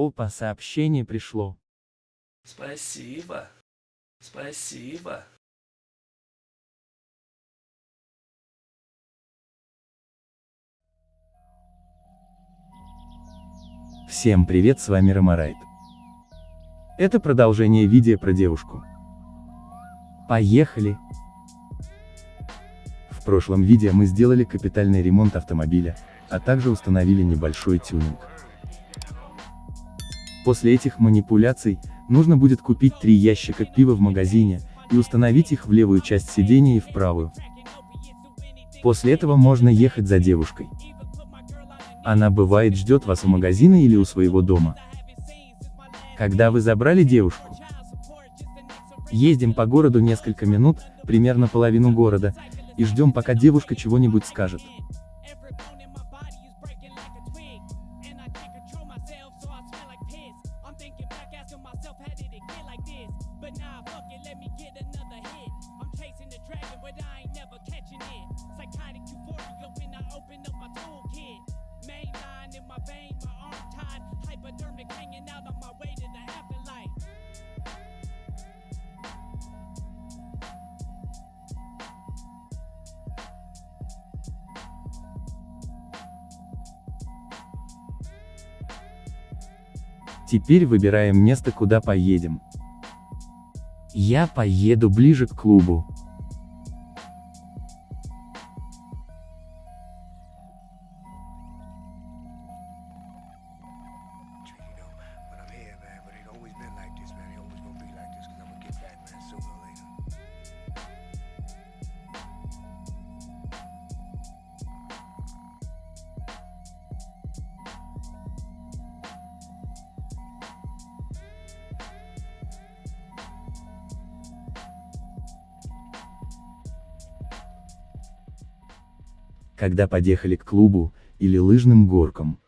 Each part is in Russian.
Опа, сообщение пришло. Спасибо. Спасибо. Всем привет, с вами Ромарайт. Это продолжение видео про девушку. Поехали! В прошлом видео мы сделали капитальный ремонт автомобиля, а также установили небольшой тюнинг. После этих манипуляций, нужно будет купить три ящика пива в магазине, и установить их в левую часть сидения и в правую. После этого можно ехать за девушкой. Она бывает ждет вас у магазина или у своего дома. Когда вы забрали девушку, ездим по городу несколько минут, примерно половину города, и ждем пока девушка чего-нибудь скажет. Теперь выбираем место куда поедем. Я поеду ближе к клубу. Когда подъехали к клубу, или лыжным горкам.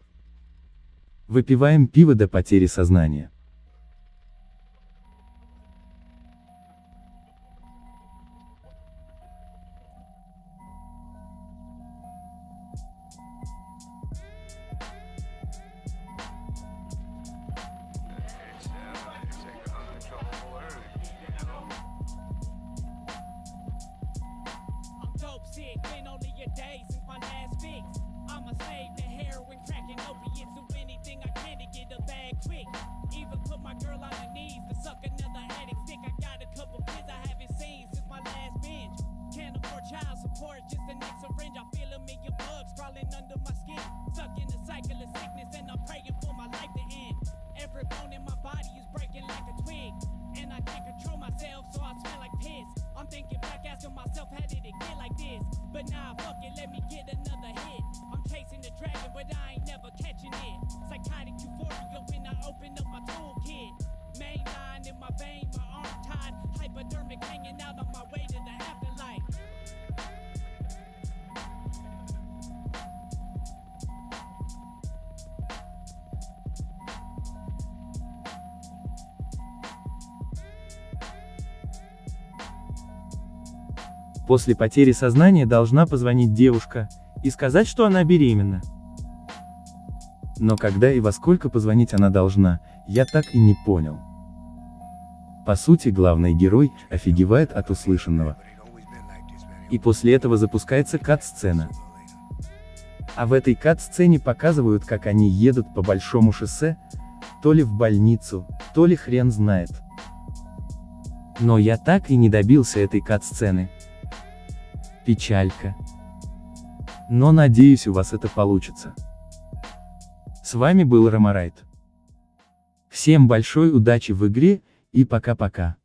Выпиваем пиво до потери сознания. Sick, been only a day since my last fix. I'm a slave to heroin, cracking opiates, do anything I can to get a bag quick. Even put my girl on her knees to suck another addict stick. I got a couple kids I haven't seen since my last binge. Can't afford child support, just the next syringe. I feel a million bugs crawling under my skin. Stuck in the cycle of sickness, and I'm praying После потери сознания должна позвонить девушка, и сказать, что она беременна. Но когда и во сколько позвонить она должна, я так и не понял. По сути, главный герой, офигевает от услышанного. И после этого запускается кат-сцена. А в этой кат-сцене показывают, как они едут по большому шоссе, то ли в больницу, то ли хрен знает. Но я так и не добился этой кат-сцены. Печалька. Но надеюсь у вас это получится. С вами был Ромарайт. Всем большой удачи в игре, и пока-пока.